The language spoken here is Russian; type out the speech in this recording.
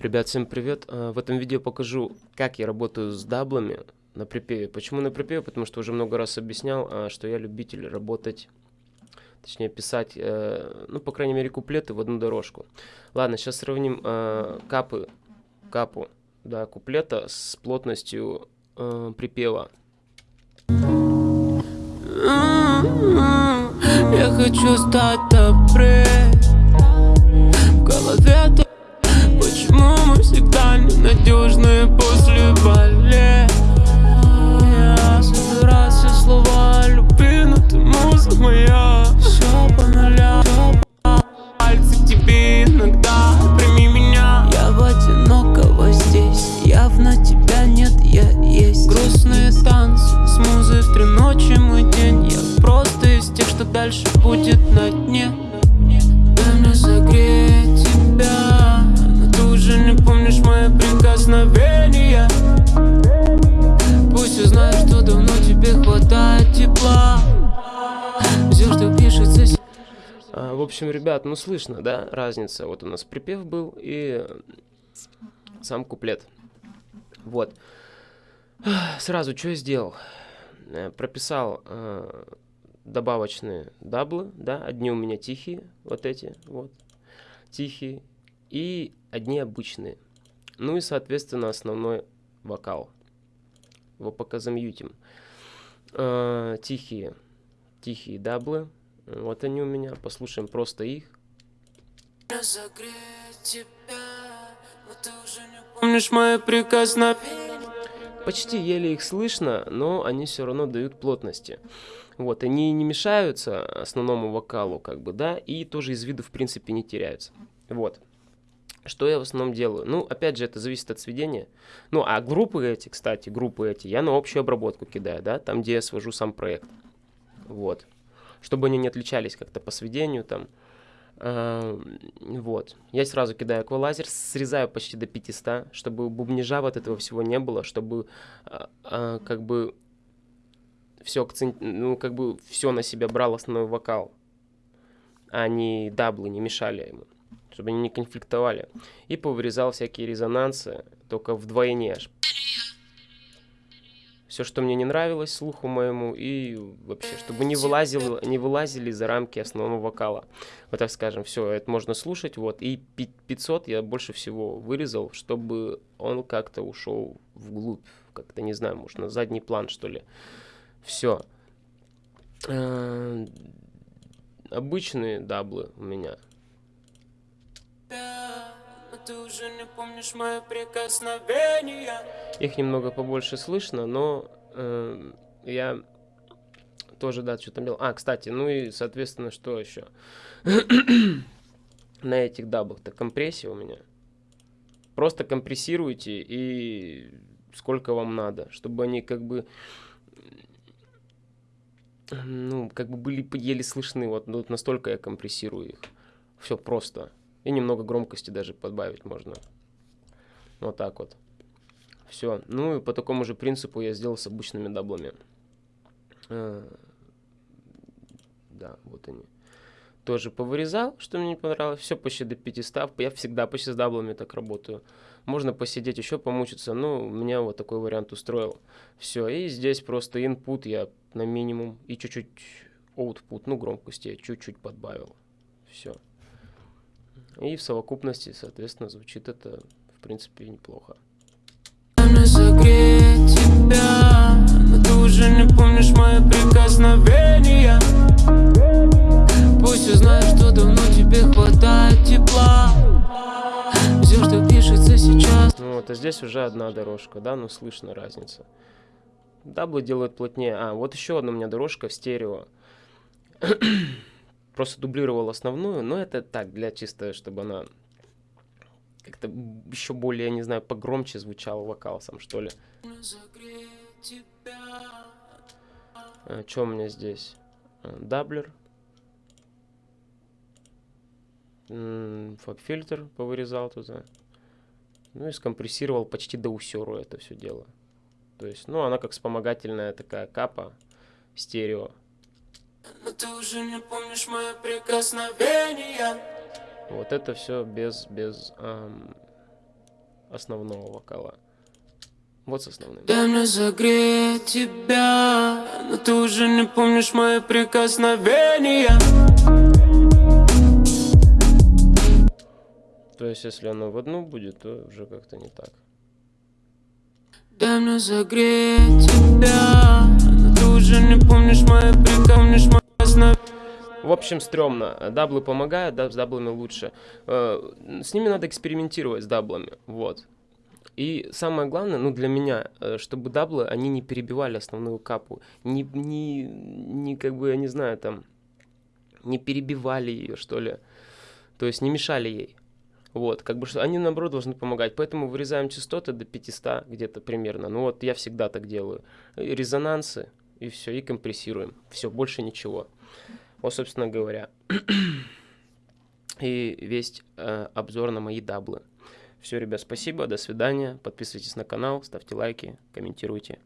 Ребят, всем привет! А, в этом видео покажу, как я работаю с даблами на припеве. Почему на припеве? Потому что уже много раз объяснял, а, что я любитель работать, точнее писать, э, ну, по крайней мере, куплеты в одну дорожку. Ладно, сейчас сравним э, капы, капу, да, куплета с плотностью э, припева. Я хочу стать всегда ненадежные после болезни? Я собираю все слова любви, но ты муза моя. Все по нулям, пальцы тебе иногда. Прими меня. Я в одинокого здесь, явно тебя нет, я есть. Грустные танцы с музой в три ночи мой день. Я просто из тех, что дальше будет на дне прикосновения. Пусть узнаешь, что давно тебе хватает тепла. Все, что пишется а, В общем, ребят, ну слышно, да, разница? Вот у нас припев был и сам куплет. Вот. Сразу что я сделал? Э, прописал э, добавочные даблы, да, одни у меня тихие, вот эти, вот, тихие, и одни обычные. Ну и, соответственно, основной вокал. Его пока замьютим. Э, тихие, тихие даблы. Вот они у меня. Послушаем просто их. Помнишь мои прикосновения? Почти еле их слышно, но они все равно дают плотности. Вот, они не мешаются основному вокалу, как бы, да, и тоже из виду, в принципе, не теряются. Вот. Что я в основном делаю? Ну, опять же, это зависит от сведения. Ну, а группы эти, кстати, группы эти, я на общую обработку кидаю, да, там, где я свожу сам проект. Вот. Чтобы они не отличались как-то по сведению, там. Э, вот. Я сразу кидаю аквалазер, срезаю почти до 500, чтобы бубнижа вот этого всего не было, чтобы э, э, как бы все акцент, ну, как бы все на себя брал основной вокал, а не даблы не мешали ему чтобы они не конфликтовали. И повырезал всякие резонансы, только вдвойне аж. Все, что мне не нравилось слуху моему, и вообще, чтобы не, вылазил, не вылазили за рамки основного вокала. Вот так скажем, все, это можно слушать, вот. И 500 я больше всего вырезал, чтобы он как-то ушел вглубь, как-то, не знаю, может, на задний план, что ли. Все. Э, обычные даблы у меня ты уже не помнишь мои прикосновения. Их немного побольше слышно, но э, я тоже, да, что-то делал. А, кстати, ну и, соответственно, что еще? На этих дабах-то компрессия у меня. Просто компрессируйте и сколько вам надо, чтобы они как бы ну, как бы были еле слышны, вот, вот настолько я компрессирую их. Все просто. И немного громкости даже подбавить можно. Вот так вот. Все. Ну и по такому же принципу я сделал с обычными даблами. А, да, вот они. Тоже повырезал, что мне не понравилось. Все почти до 500. Я всегда почти с даблами так работаю. Можно посидеть еще, помучиться. Ну, меня вот такой вариант устроил. Все. И здесь просто input я на минимум. И чуть-чуть output, ну, громкости я чуть-чуть подбавил. Все. И в совокупности, соответственно, звучит это, в принципе, неплохо. тебя, но ты уже не помнишь мои прикосновения. Пусть узнаешь, что давно тебе хватает тепла. Все, что пишется сейчас. Ну вот, а здесь уже одна дорожка, да, ну слышно разница. Даблы делают плотнее. А, вот еще одна у меня дорожка в стерео просто дублировал основную, но это так, для чисто, чтобы она как-то еще более, не знаю, погромче звучал вокал сам, что ли. А, что у меня здесь? А, даблер. Фаб-фильтр повырезал туда. Ну и скомпрессировал почти до усеру это все дело. То есть, ну, она как вспомогательная такая капа стерео. Ты уже не помнишь мои прикосновения Вот это все без, без, эм, основного вокала. Вот с основным. Дай мне согреть тебя, но ты уже не помнишь мои прикосновения. То есть, если оно в одну будет, то уже как-то не так. Дай мне согреть тебя, но ты уже не помнишь мои прикосновения. В общем, стрёмно. Даблы помогают, да, с даблами лучше. Э, С ними надо экспериментировать, с даблами. Вот. И самое главное, ну, для меня, э, чтобы даблы, они не перебивали основную капу. Не, не, не как бы, я не знаю, там, не перебивали ее, что ли. То есть не мешали ей. Вот, как бы, они, наоборот, должны помогать. Поэтому вырезаем частоты до 500 где-то примерно. Ну, вот я всегда так делаю. Резонансы, и все, и компрессируем. Все, больше ничего. Вот, собственно говоря. И весь э, обзор на мои даблы. Все, ребят, спасибо, до свидания. Подписывайтесь на канал, ставьте лайки, комментируйте.